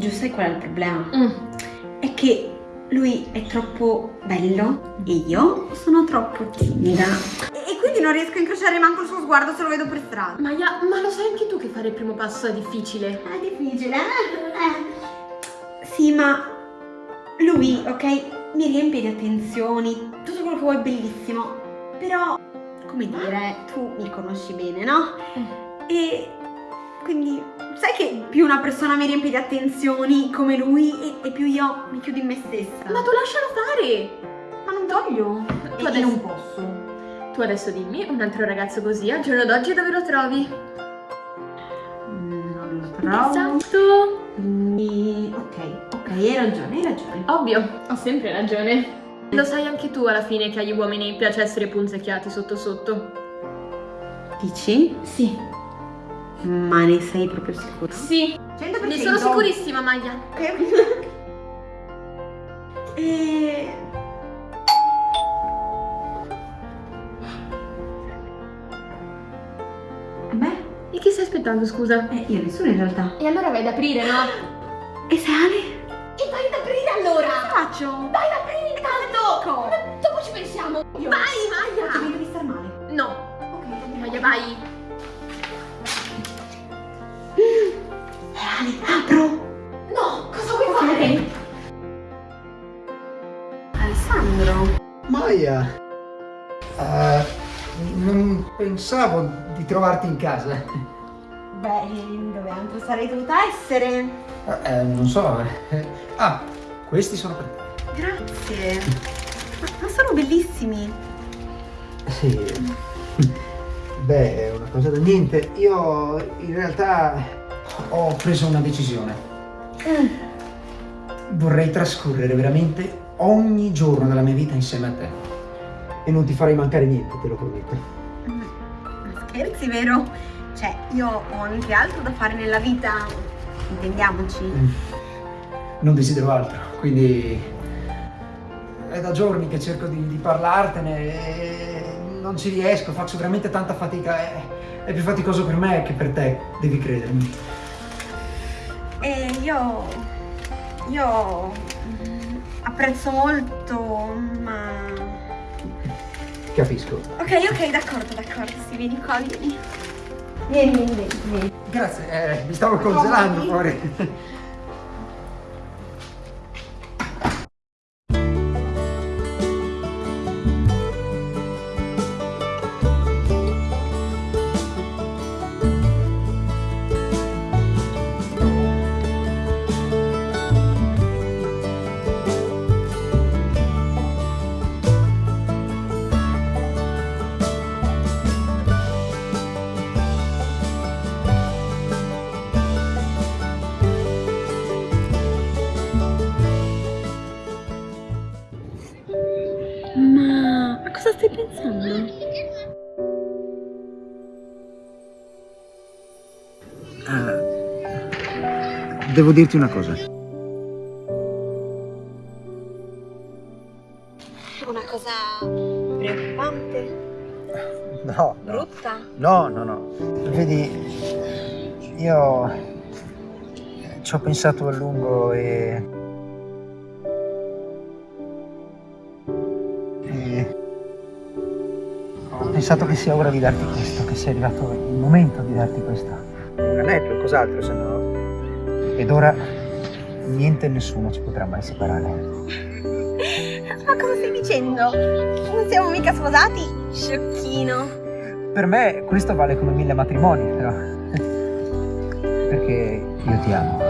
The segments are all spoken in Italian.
Giù, sai qual è il problema? Mm. È che lui è troppo bello e io sono troppo timida. E, e quindi non riesco a incrociare manco il suo sguardo se lo vedo per strada. Maya, ma lo sai anche tu che fare il primo passo è difficile? È difficile, eh? Sì, ma lui, ok, mi riempie di attenzioni, tutto quello che vuoi è bellissimo, però, come dire, tu mi conosci bene, no? E quindi, sai che più una persona mi riempie di attenzioni come lui e, e più io mi chiudo in me stessa. Ma tu lascialo fare! Ma non voglio. Tu E adesso- non posso. Tu adesso dimmi, un altro ragazzo così, al giorno d'oggi dove lo trovi? Mm, Non lo trovo. Esatto! Mm, Ok, ok, hai ragione, hai ragione. Ovvio, ho sempre ragione. Lo sai anche tu alla fine che agli uomini piace essere punzecchiati sotto sotto. Dici? Sì. Ma ne sei proprio sicura? Sì, 100%. ne sono sicurissima, Maya. Ok. E... Beh, E chi stai aspettando, scusa? eh, io nessuno in realtà. E allora vai ad aprire, no? E se Ale? E vai ad aprire allora! faccio? Vai ad aprire intanto! Dopo ci pensiamo! Vai, Maya! Ti devi star male. No, Ok, Maya, vai! E Ale, apro! No, cosa vuoi fare? Alessandro. Maia, eh, non pensavo di trovarti in casa. Beh, dove altro sarei dovuta essere? Eh, non so. eh. Ah, questi sono per te. Grazie. Ma, ma sono bellissimi. Sì. Beh, è una cosa da niente. Io in realtà ho preso una decisione. Vorrei trascorrere veramente ogni giorno della mia vita insieme a te. E non ti farei mancare niente, te lo prometto. Ma scherzi, vero? Cioè, io ho anche altro da fare nella vita, intendiamoci. Non desidero altro, quindi è da giorni che cerco di, di parlartene e non ci riesco, faccio veramente tanta fatica, è, è più faticoso per me che per te, devi credermi. Io... io... apprezzo molto, ma... Capisco. Ok, ok, d'accordo, d'accordo, sì, vieni qua, vieni. Vieni, vieni, vieni, vieni. Grazie, eh, mi stavo congelando fuori. Devo dirti una cosa. Una cosa preoccupante, No, brutta? No, no, no. Vedi, io ci ho pensato a lungo e... e... Ho pensato che sia ora di darti questo, che sia arrivato il momento di darti questo. Un anello, cos'altro, se no... Ed ora niente e nessuno ci potrà mai separare. Ma cosa stai dicendo? Non siamo mica sposati? Sciocchino. Per me questo vale come mille matrimoni, però. Perché io ti amo.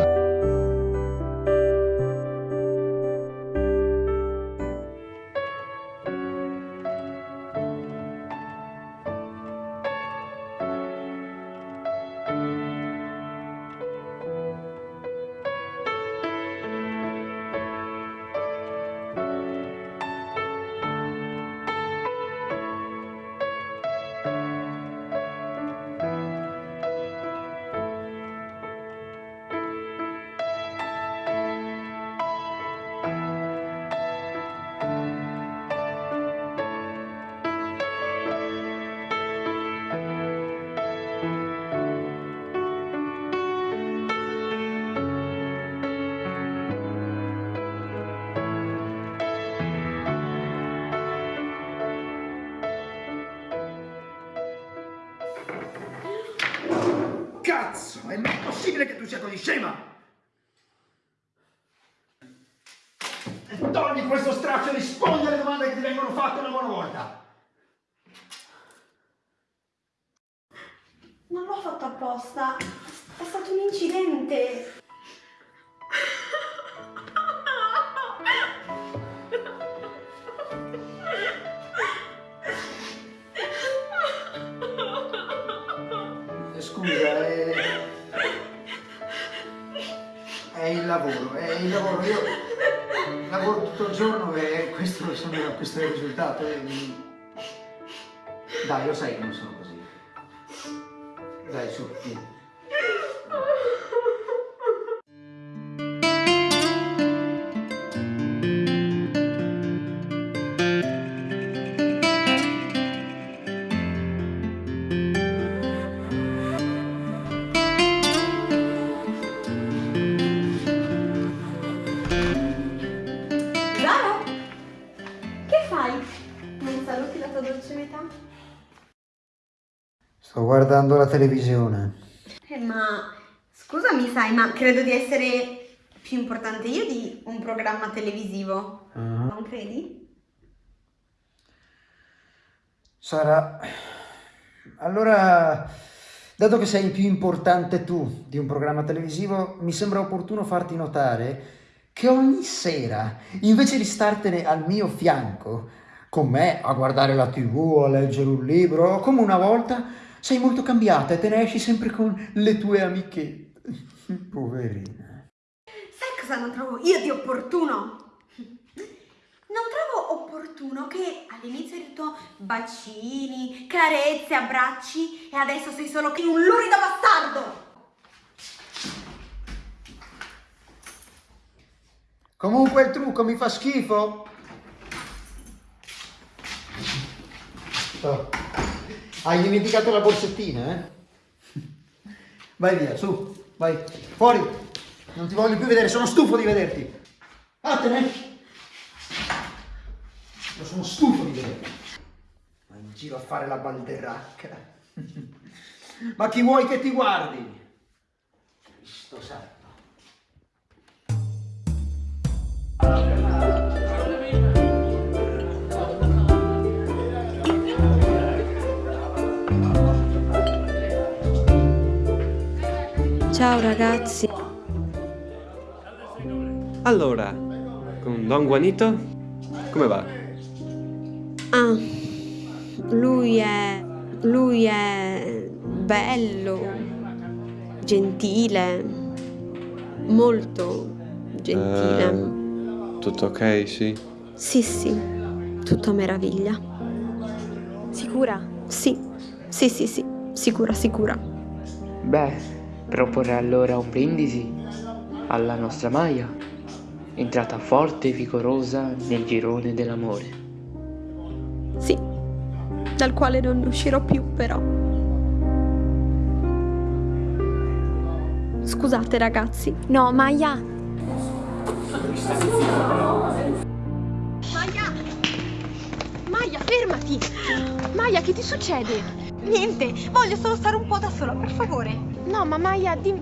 Cazzo! È mai possibile che tu sia così scema? E togli questo straccio e rispondi alle domande che ti vengono fatte una buona volta! Non l'ho fatto apposta. Il lavoro. Io lavoro tutto il giorno e questo, sono, questo è il risultato. Dai, lo sai che non sono così. Dai, su, guardando la televisione. Eh, ma scusami, sai, ma credo di essere più importante io di un programma televisivo. Ah. Non credi? Sara, allora, dato che sei più importante tu di un programma televisivo, mi sembra opportuno farti notare che ogni sera, invece di startene al mio fianco, con me a guardare la tv o a leggere un libro, come una volta, sei molto cambiata e te ne esci sempre con le tue amichette. Poverina. Sai cosa non trovo io di opportuno? Non trovo opportuno che all'inizio hai detto bacini, carezze, abbracci e adesso sei solo che un lurido bastardo! Comunque il trucco mi fa schifo. Oh. Hai dimenticato la borsettina, eh? Vai via, su, vai, fuori. Non ti voglio più vedere, sono stufo di vederti. Vattene. Io sono stufo di vederti. Vai in giro a fare la balderacca. Ma chi vuoi che ti guardi? Cristo santo. Ciao ragazzi. Allora, con Don Juanito, come va? Ah, lui è... lui è bello, gentile, molto gentile. Ehm, tutto ok, sì? Sì, sì, tutto meraviglia. Sicura? Sì, sì, sì, sì, sicura, sicura. Beh, proporrei allora un brindisi alla nostra Maya, entrata forte e vigorosa nel girone dell'amore. Sì, dal quale non ne uscirò più però. Scusate ragazzi. No, Maya, Maya! Maya, fermati! Maya, che ti succede? Niente, voglio solo stare un po' da sola, per favore. No, ma Maya, dimmi...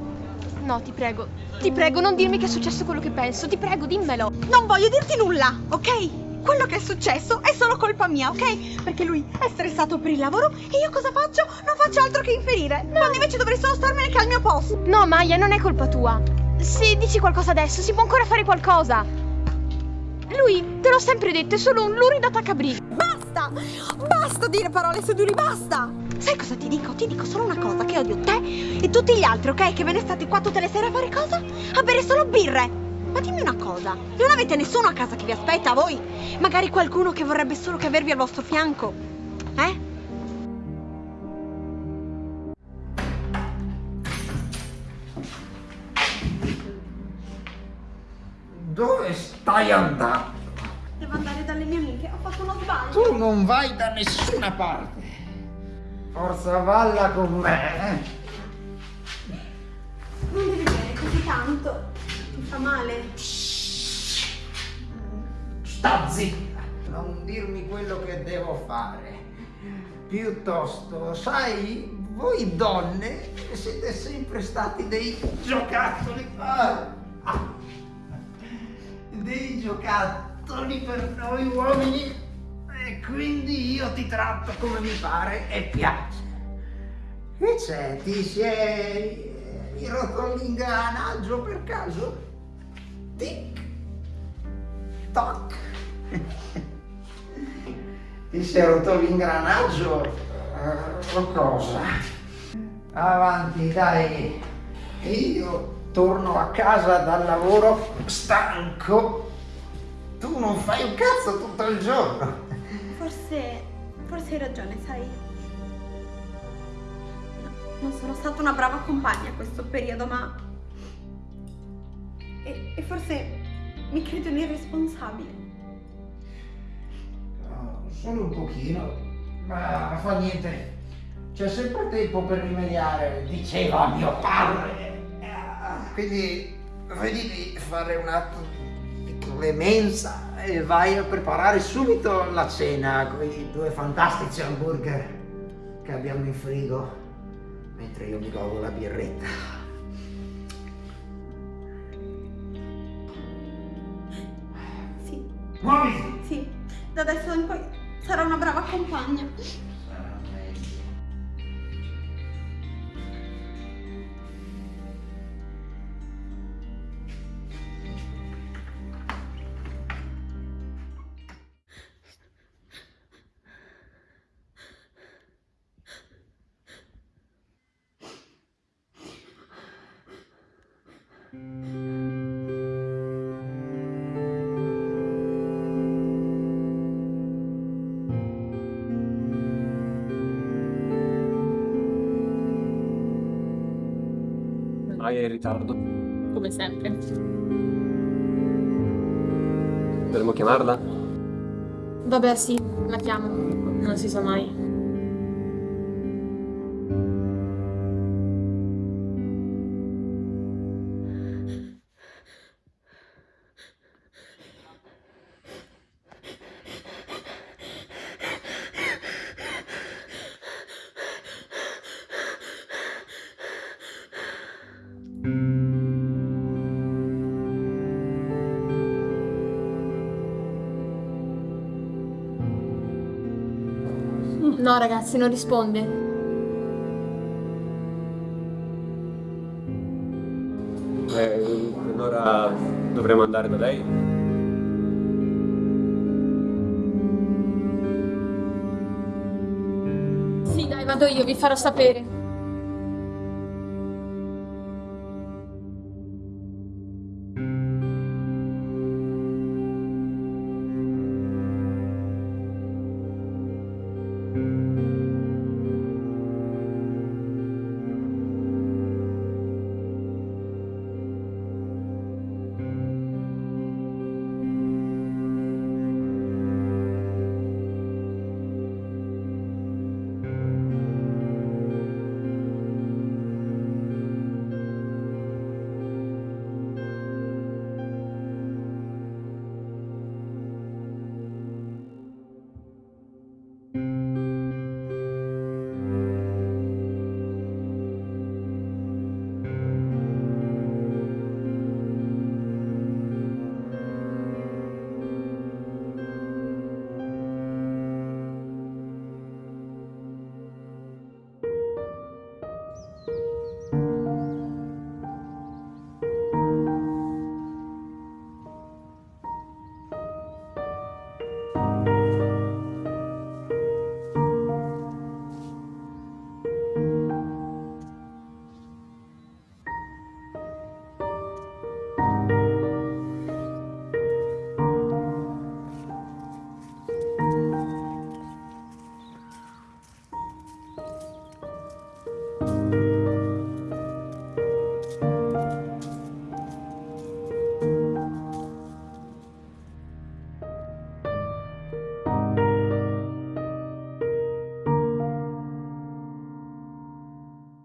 No, ti prego, ti prego, non dirmi che è successo quello che penso, ti prego, dimmelo. Non voglio dirti nulla, ok? Quello che è successo è solo colpa mia, ok? Perché lui è stressato per il lavoro e io cosa faccio? Non faccio altro che inferire. Quando invece dovrei solo starmene che al mio posto. No, Maya, non è colpa tua. Se dici qualcosa adesso, si può ancora fare qualcosa. Lui, te l'ho sempre detto, è solo un lurido attaccabrighe. Basta! Basta dire parole lui, basta! Sai cosa ti dico? Ti dico solo una cosa, che odio te e tutti gli altri, ok? Che ve ne state qua tutte le sere a fare cosa? A bere solo birre! Ma dimmi una cosa, non avete nessuno a casa che vi aspetta, voi? Magari qualcuno che vorrebbe solo che avervi al vostro fianco? Eh? Dove stai andando? Devo andare dalle mie amiche, ho fatto uno sbaglio. Tu non vai da nessuna parte. Forza valla con me. Non devi bere così tanto. Mi fa male. Sta zitta. Non dirmi quello che devo fare. Piuttosto, sai, voi donne siete sempre stati dei giocattoli. Ah, ah. dei giocattoli per noi uomini. Quindi io ti tratto come mi pare e piace. Che c'è? Ti sei rotto l'ingranaggio per caso? Tic, toc. Ti sei rotto l'ingranaggio? Eh, O cosa? Avanti, dai. Io torno a casa dal lavoro stanco. Tu non fai un cazzo tutto il giorno. Forse, forse hai ragione, sai. No, non sono stata una brava compagna questo periodo, ma... E, e forse mi credo irresponsabile. No, solo un pochino, ma fa niente. C'è sempre tempo per rimediare, diceva mio padre. Quindi vedi di fare un atto di clemenza e vai a preparare subito la cena con i due fantastici hamburger che abbiamo in frigo, mentre io mi godo la birretta. Sì, Muoviti! sì, da adesso in poi sarò una brava compagna. Mai in ritardo. Come sempre. Dovremmo chiamarla? Vabbè, sì, la chiamo. Non si sa mai. No, ragazzi, non risponde. Eh, allora dovremmo andare da lei? Sì, dai, vado io, vi farò sapere.